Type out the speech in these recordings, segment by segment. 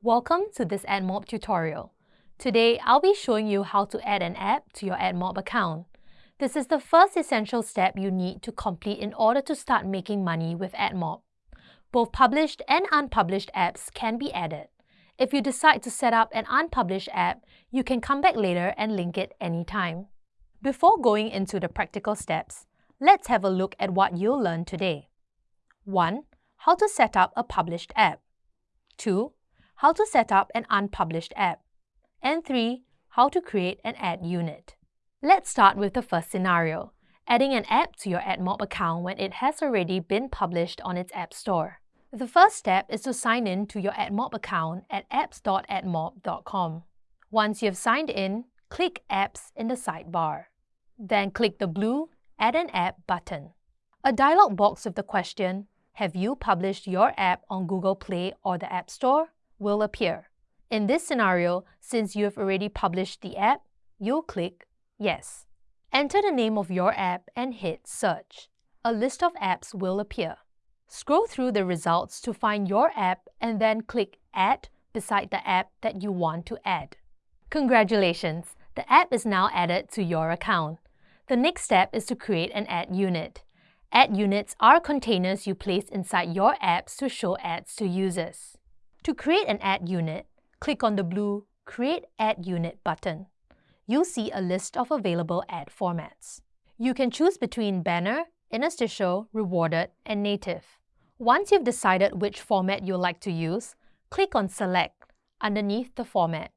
Welcome to this AdMob tutorial. Today, I'll be showing you how to add an app to your AdMob account. This is the first essential step you need to complete in order to start making money with AdMob. Both published and unpublished apps can be added. If you decide to set up an unpublished app, you can come back later and link it anytime. Before going into the practical steps, let's have a look at what you'll learn today. 1. How to set up a published app. 2. How to set up an unpublished app. And 3. How to create an ad unit. Let's start with the first scenario, adding an app to your AdMob account when it has already been published on its App Store. The first step is to sign in to your AdMob account at apps.admob.com. Once you've signed in, click Apps in the sidebar. Then click the blue Add an App button. A dialog box with the question, Have you published your app on Google Play or the App Store? Will appear. In this scenario, since you have already published the app, you'll click Yes. Enter the name of your app and hit Search. A list of apps will appear. Scroll through the results to find your app and then click Add beside the app that you want to add. Congratulations! The app is now added to your account. The next step is to create an ad unit. Ad units are containers you place inside your apps to show ads to users. To create an ad unit, click on the blue Create Ad Unit button. You'll see a list of available ad formats. You can choose between banner, interstitial, rewarded, and native. Once you've decided which format you'd like to use, click on Select underneath the format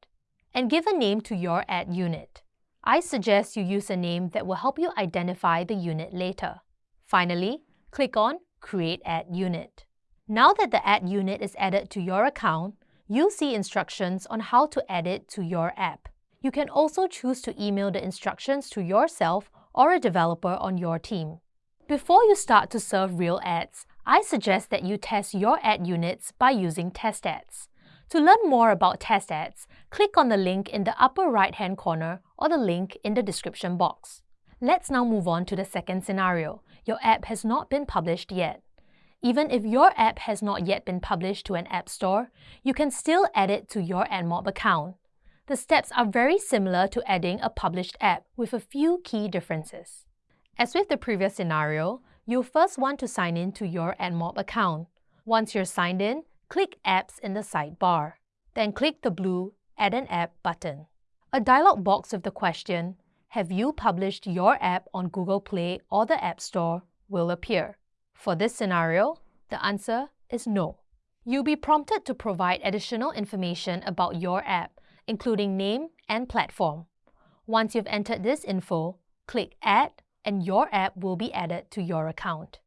and give a name to your ad unit. I suggest you use a name that will help you identify the unit later. Finally, click on Create Ad Unit. Now that the ad unit is added to your account, you'll see instructions on how to add it to your app. You can also choose to email the instructions to yourself or a developer on your team. Before you start to serve real ads, I suggest that you test your ad units by using test ads. To learn more about test ads, click on the link in the upper right-hand corner or the link in the description box. Let's now move on to the second scenario. Your app has not been published yet. Even if your app has not yet been published to an app store, you can still add it to your AdMob account. The steps are very similar to adding a published app with a few key differences. As with the previous scenario, you'll first want to sign in to your AdMob account. Once you're signed in, click Apps in the sidebar. Then click the blue Add an App button. A dialog box with the question, Have you published your app on Google Play or the App Store will appear. For this scenario, the answer is no. You'll be prompted to provide additional information about your app, including name and platform. Once you've entered this info, click Add and your app will be added to your account.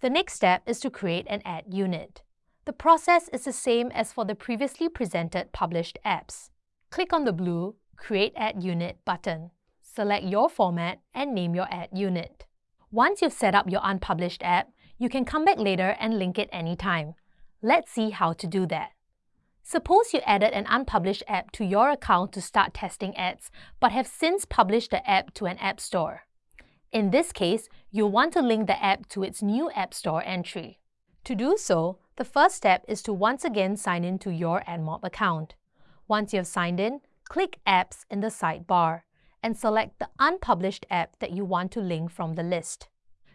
The next step is to create an ad unit. The process is the same as for the previously presented published apps. Click on the blue Create Ad Unit button. Select your format and name your ad unit. Once you've set up your unpublished app, you can come back later and link it anytime. Let's see how to do that. Suppose you added an unpublished app to your account to start testing ads, but have since published the app to an app store. In this case, you'll want to link the app to its new App Store entry. To do so, the first step is to once again sign in to your AdMob account. Once you have signed in, click Apps in the sidebar and select the unpublished app that you want to link from the list.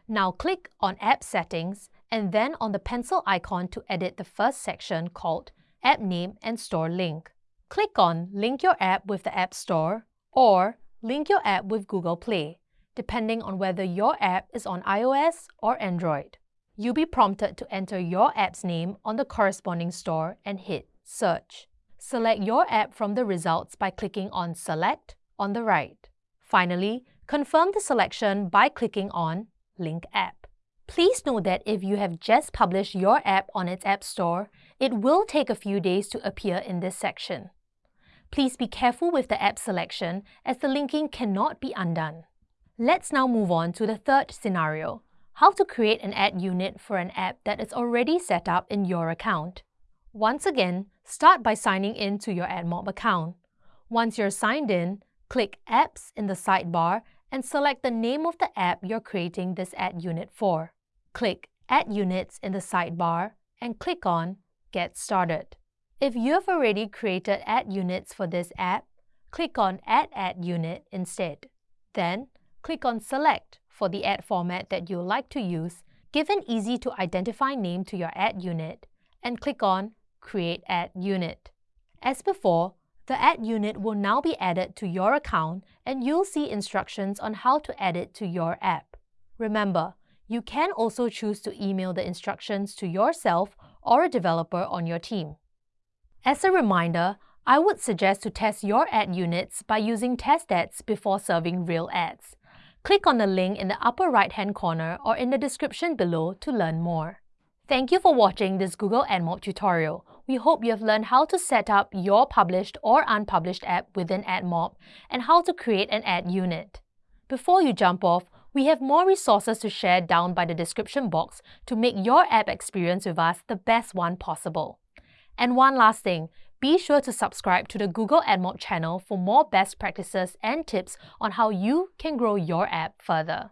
Now click on App Settings and then on the pencil icon to edit the first section called App Name and Store Link. Click on Link your app with the App Store or Link your app with Google Play, depending on whether your app is on iOS or Android you'll be prompted to enter your app's name on the corresponding store and hit Search. Select your app from the results by clicking on Select on the right. Finally, confirm the selection by clicking on Link App. Please note that if you have just published your app on its App Store, it will take a few days to appear in this section. Please be careful with the app selection as the linking cannot be undone. Let's now move on to the third scenario, how to create an ad unit for an app that is already set up in your account. Once again, start by signing in to your AdMob account. Once you're signed in, click Apps in the sidebar and select the name of the app you're creating this ad unit for. Click Ad Units in the sidebar and click on Get Started. If you have already created ad units for this app, click on Add Ad Unit instead. Then, click on Select for the ad format that you like to use, give an easy to identify name to your ad unit, and click on Create Ad Unit. As before, the ad unit will now be added to your account and you'll see instructions on how to add it to your app. Remember, you can also choose to email the instructions to yourself or a developer on your team. As a reminder, I would suggest to test your ad units by using test ads before serving real ads. Click on the link in the upper right-hand corner or in the description below to learn more. Thank you for watching this Google AdMob tutorial. We hope you have learned how to set up your published or unpublished app within AdMob and how to create an ad unit. Before you jump off, we have more resources to share down by the description box to make your app experience with us the best one possible. And one last thing, be sure to subscribe to the Google AdMob channel for more best practices and tips on how you can grow your app further.